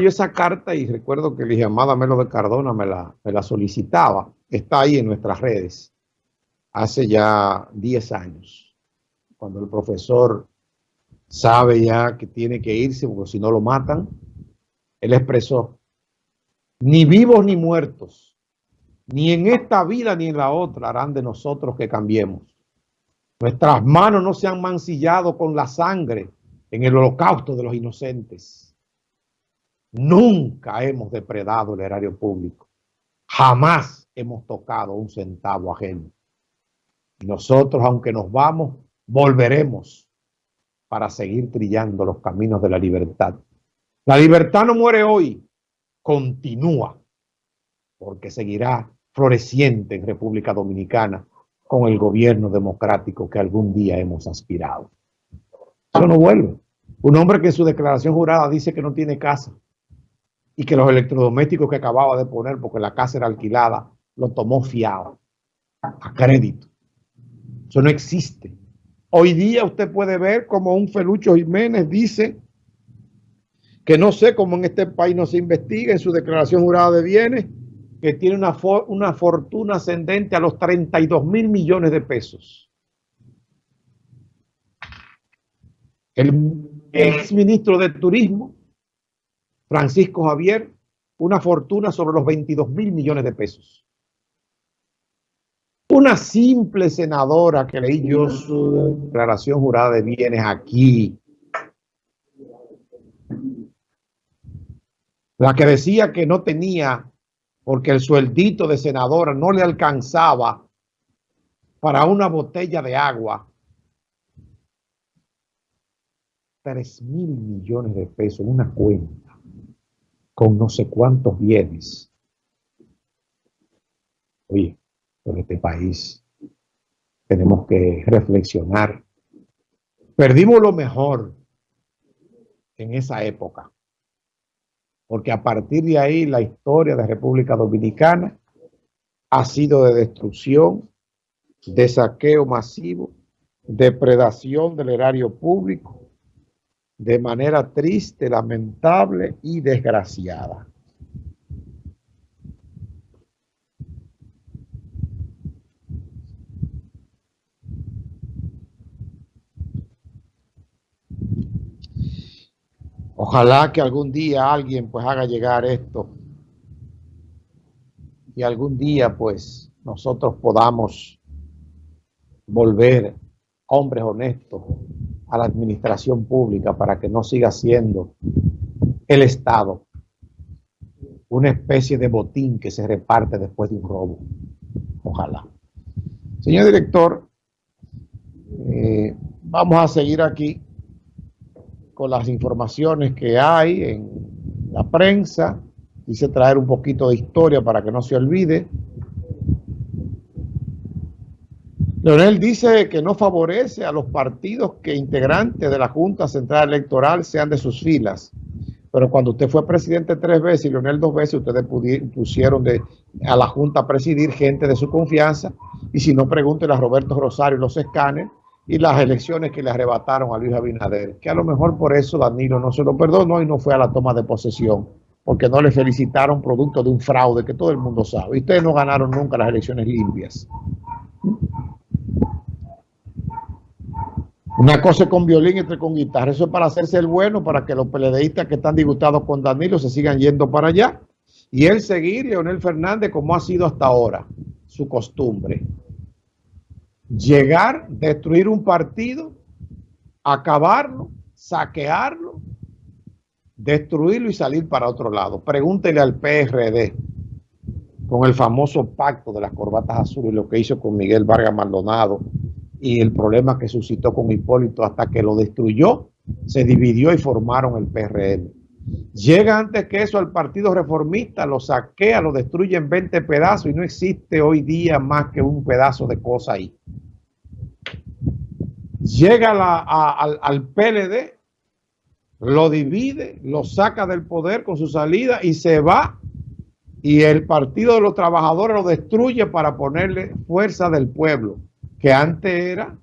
yo esa carta y recuerdo que la llamada Melo de Cardona me la, me la solicitaba. Está ahí en nuestras redes hace ya 10 años, cuando el profesor sabe ya que tiene que irse porque si no lo matan, él expresó, ni vivos ni muertos, ni en esta vida ni en la otra harán de nosotros que cambiemos. Nuestras manos no se han mancillado con la sangre en el holocausto de los inocentes. Nunca hemos depredado el erario público. Jamás hemos tocado un centavo ajeno. Nosotros, aunque nos vamos, volveremos para seguir trillando los caminos de la libertad. La libertad no muere hoy, continúa, porque seguirá floreciente en República Dominicana con el gobierno democrático que algún día hemos aspirado. Eso no vuelve. Un hombre que en su declaración jurada dice que no tiene casa y que los electrodomésticos que acababa de poner porque la casa era alquilada, lo tomó fiado, a crédito. Eso no existe. Hoy día usted puede ver como un Felucho Jiménez dice que no sé cómo en este país no se investiga en su declaración jurada de bienes, que tiene una, una fortuna ascendente a los 32 mil millones de pesos. El ex ministro de Turismo, Francisco Javier, una fortuna sobre los 22 mil millones de pesos. Una simple senadora que leí yo su declaración jurada de bienes aquí, la que decía que no tenía, porque el sueldito de senadora no le alcanzaba para una botella de agua, 3 mil millones de pesos en una cuenta con no sé cuántos bienes. Oye, en este país tenemos que reflexionar. Perdimos lo mejor en esa época, porque a partir de ahí la historia de República Dominicana ha sido de destrucción, de saqueo masivo, depredación del erario público, de manera triste, lamentable y desgraciada. Ojalá que algún día alguien pues haga llegar esto y algún día pues nosotros podamos volver hombres honestos a la administración pública para que no siga siendo el Estado una especie de botín que se reparte después de un robo. Ojalá. Señor director, eh, vamos a seguir aquí con las informaciones que hay en la prensa. Quise traer un poquito de historia para que no se olvide. Leonel dice que no favorece a los partidos que integrantes de la Junta Central Electoral sean de sus filas. Pero cuando usted fue presidente tres veces y Leonel dos veces, ustedes pusieron a la Junta a presidir gente de su confianza. Y si no, pregúntele a Roberto Rosario los escáneres y las elecciones que le arrebataron a Luis Abinader. Que a lo mejor por eso Danilo no se lo perdonó y no fue a la toma de posesión. Porque no le felicitaron producto de un fraude que todo el mundo sabe. Y ustedes no ganaron nunca las elecciones limpias. Una cosa con violín y otra con guitarra. Eso es para hacerse el bueno, para que los peledeístas que están disgustados con Danilo se sigan yendo para allá. Y él seguir, Leonel Fernández, como ha sido hasta ahora, su costumbre. Llegar, destruir un partido, acabarlo, saquearlo, destruirlo y salir para otro lado. Pregúntele al PRD con el famoso pacto de las corbatas azules, lo que hizo con Miguel Vargas Maldonado y el problema que suscitó con Hipólito hasta que lo destruyó, se dividió y formaron el PRM. Llega antes que eso al Partido Reformista, lo saquea, lo destruye en 20 pedazos y no existe hoy día más que un pedazo de cosa ahí. Llega al, al PLD, lo divide, lo saca del poder con su salida y se va y el Partido de los Trabajadores lo destruye para ponerle fuerza del pueblo que antes era,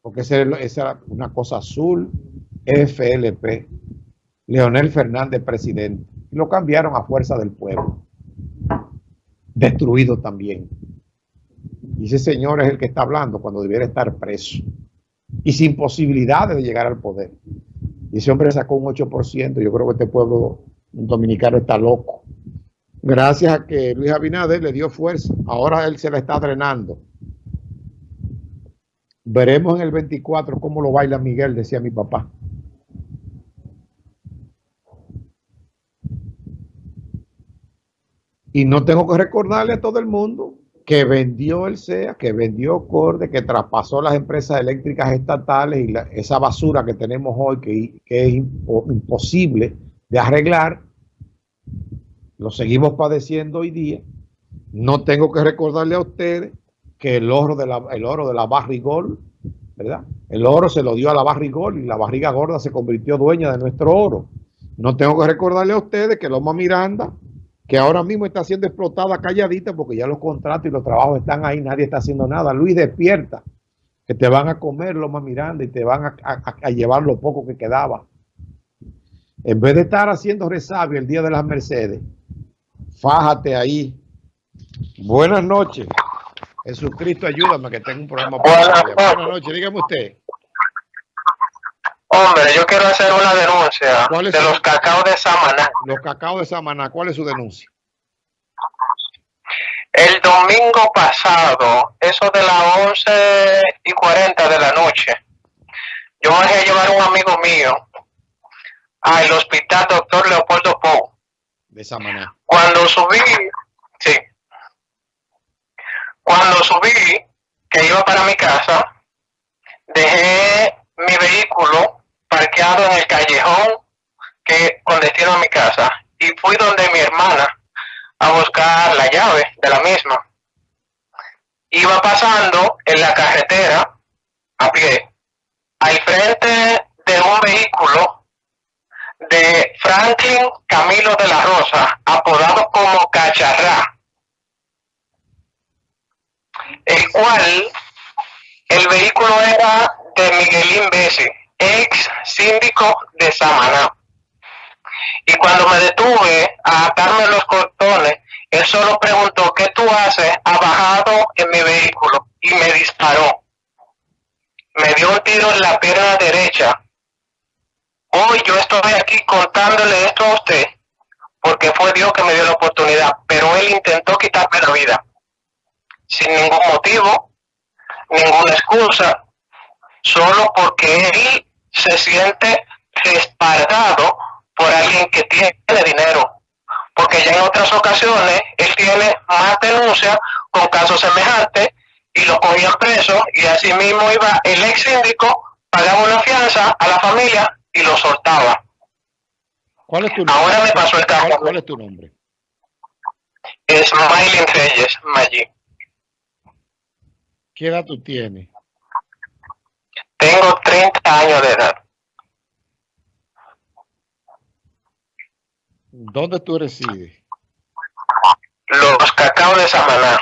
porque esa era una cosa azul, FLP, Leonel Fernández presidente. y lo cambiaron a fuerza del pueblo. Destruido también. Y ese señor es el que está hablando cuando debiera estar preso y sin posibilidades de llegar al poder. Y ese hombre sacó un 8%. Yo creo que este pueblo dominicano está loco. Gracias a que Luis Abinader le dio fuerza. Ahora él se la está drenando. Veremos en el 24 cómo lo baila Miguel, decía mi papá. Y no tengo que recordarle a todo el mundo que vendió el SEA, que vendió Corde, que traspasó las empresas eléctricas estatales y esa basura que tenemos hoy, que, es imposible de arreglar, lo seguimos padeciendo hoy día. No tengo que recordarle a ustedes que el oro de la, el oro de la barrigol, ¿verdad? El oro se lo dio a la barrigol y la barriga gorda se convirtió dueña de nuestro oro. No tengo que recordarle a ustedes que Loma Miranda, que ahora mismo está siendo explotada calladita porque ya los contratos y los trabajos están ahí, nadie está haciendo nada. Luis, despierta, que te van a comer Loma Miranda y te van a, a llevar lo poco que quedaba. En vez de estar haciendo resabio el día de las Mercedes, fájate ahí. Buenas noches. Jesucristo, ayúdame que tengo un problema. Buenas, Buenas noches, dígame usted. Hombre, yo quiero hacer una denuncia de los cacao de Samaná. Los cacao de Samaná, ¿cuál es su denuncia? El domingo pasado, eso de las 11 y 40 de la noche, yo voy a llevar a un amigo mío al hospital doctor Leopoldo Pou. De Samaná. Cuando subí, cuando subí, que iba para mi casa, dejé mi vehículo parqueado en el callejón que con a mi casa y fui donde mi hermana a buscar la llave de la misma. Iba pasando en la carretera a pie, al frente de un vehículo de Franklin Camilo de la Rosa, apodado como Cacharrá el cual el vehículo era de Miguelín Bessi, ex síndico de Samaná. Y cuando me detuve a atarme los cortones, él solo preguntó, ¿qué tú haces abajado en mi vehículo? Y me disparó. Me dio un tiro en la pierna derecha. Hoy yo estoy aquí contándole esto a usted, porque fue Dios que me dio la oportunidad, pero él intentó quitarme la vida sin ningún motivo, ninguna excusa, solo porque él se siente respaldado por alguien que tiene dinero. Porque ya en otras ocasiones él tiene más denuncias con casos semejantes y lo cogían preso y así mismo iba el ex síndico, pagaba una fianza a la familia y lo soltaba. ¿Cuál es tu nombre? Ahora me pasó el caso. ¿Cuál es tu nombre? Es Maylin Reyes, Maggi. ¿Qué edad tú tienes? Tengo 30 años de edad. ¿Dónde tú resides? Los cacao de Samaná.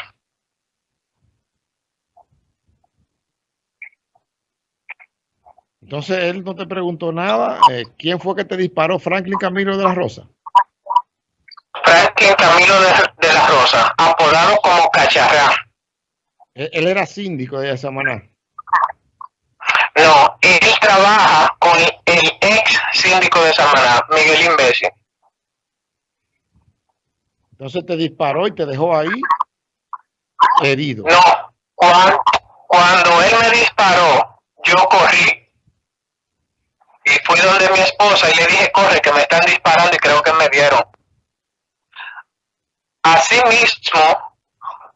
Entonces él no te preguntó nada. Eh, ¿Quién fue que te disparó? Franklin Camilo de la Rosa. Franklin Camilo de, de la Rosa, apodado como Cacharrá. Él era síndico de Samaná. No, él trabaja con el ex síndico de Samaná, Miguel Imbécil. Entonces te disparó y te dejó ahí herido. No, cuando, cuando él me disparó, yo corrí y fui donde mi esposa y le dije, corre, que me están disparando y creo que me vieron. Así mismo,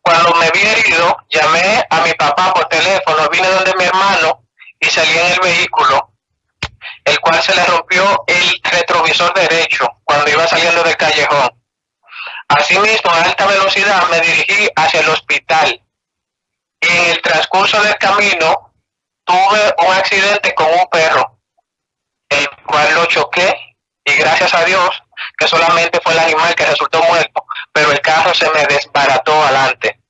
cuando me vi herido, llamé a mi papá por teléfono, vine donde mi hermano y salí en el vehículo, el cual se le rompió el retrovisor derecho cuando iba saliendo del callejón. Asimismo, a alta velocidad me dirigí hacia el hospital. Y en el transcurso del camino tuve un accidente con un perro, el cual lo choqué y gracias a Dios que solamente fue el animal que resultó muerto, pero el carro se me desbarató adelante.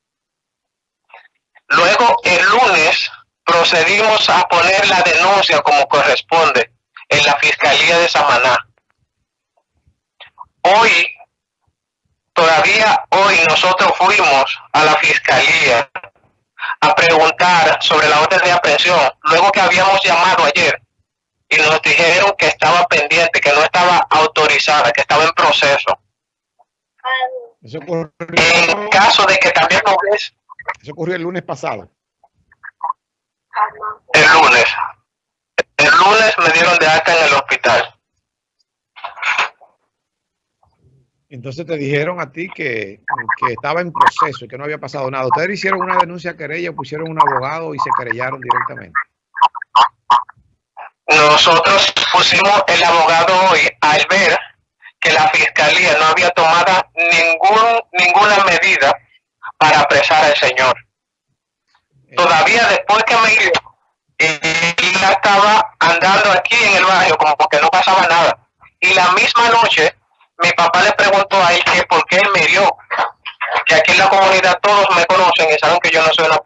Luego, el lunes, procedimos a poner la denuncia como corresponde en la Fiscalía de Samaná. hoy, todavía hoy nosotros fuimos a la fiscalía a preguntar sobre la orden de aprehensión, luego que habíamos llamado ayer y nos dijeron que estaba pendiente, que no estaba autorizada, que estaba en proceso. Eso ocurrió, En caso de que también lo es eso ocurrió el lunes pasado. el lunes. El lunes me dieron de alta en el hospital. Entonces te dijeron a ti que, que estaba en proceso y que no había pasado nada. Ustedes hicieron una denuncia a querella, pusieron un abogado y se querellaron directamente. Nosotros pusimos el abogado hoy al ver que la fiscalía no había tomado ningún, ninguna medida para apresar al señor. Eh, Todavía después que me iba, él ya estaba andando aquí en el barrio como porque no pasaba nada. Y la misma noche, mi papá le preguntó a él que por qué él me dio. Que aquí en la comunidad todos me conocen y saben que yo no soy una persona